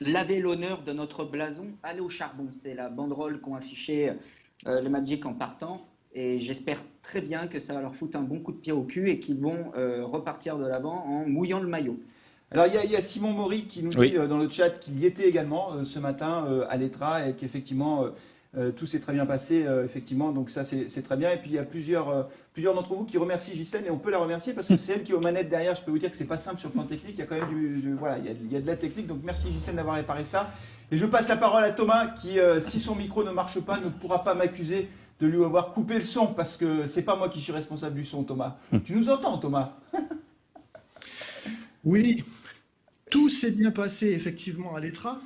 laver l'honneur de notre blason, aller au charbon. C'est la banderole qu'ont affiché euh, le Magic en partant. Et j'espère très bien que ça va leur foutre un bon coup de pied au cul et qu'ils vont euh, repartir de l'avant en mouillant le maillot. Alors il y, a Simon Maury qui nous dit dans le chat qu'il y était également ce matin à l'ETRA et qu'effectivement euh, tout s'est très bien passé, euh, effectivement, donc ça c'est très bien. Et puis il y a plusieurs, euh, plusieurs d'entre vous qui remercient Ghislaine et on peut la remercier parce que c'est elle qui est aux manettes derrière. Je peux vous dire que c'est pas simple sur le plan technique, il y a quand même du, voilà, il y, a, de la technique. Donc merci Ghislaine d'avoir réparé ça. Et je passe la parole à Thomas qui, si son micro ne marche pas, ne pourra pas m'accuser de lui avoir coupé le son parce que c'est pas moi qui suis responsable du son, Thomas. tu nous entends, Thomas? Oui, tout s'est bien passé effectivement à l'ETRA.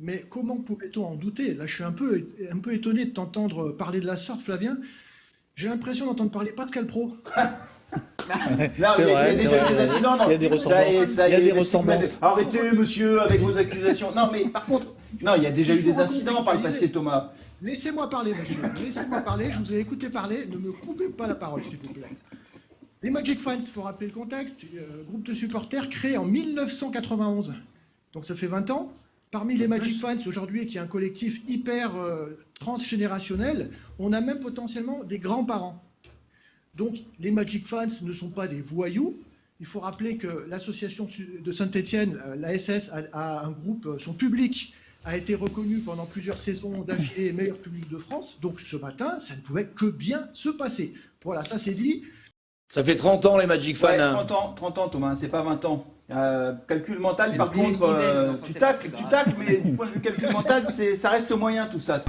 Mais comment pouvait-on en douter? Là, je suis un peu, un peu étonné de t'entendre parler de la sorte, Flavien. J'ai l'impression d'entendre parler Pascal Pro. il y a déjà des incidents. Il y a des ressemblances. il y a des ressemblances. Arrêtez, monsieur, avec vos accusations. Non, mais par contre, non, il y a déjà eu des incidents par le passé, Thomas. Laissez-moi parler, monsieur. Laissez-moi parler. Je vous ai écouté parler. Ne me coupez pas la parole, s'il vous plaît. Les Magic Fans, il faut rappeler le contexte, euh, groupe de supporters créé en 1991. Donc ça fait 20 ans. Parmi les Magic Fans aujourd'hui, qui est un collectif hyper euh, transgénérationnel, on a même potentiellement des grands-parents. Donc les Magic Fans ne sont pas des voyous. Il faut rappeler que l'association de Saint-Etienne, euh, l'ASS, a, un groupe, euh, son public a été reconnu pendant plusieurs saisons d'affilée meilleur public de France. Donc ce matin, ça ne pouvait que bien se passer. Voilà, ça c'est dit. Ça fait 30 ans les Magic Fans. 30 hein. ans, 30 ans Thomas, c'est pas 20 ans. Euh, calcul mental, par contre, euh, tu tacles, tu tacles, mais du point de vue calcul mental, ça reste moyen tout ça.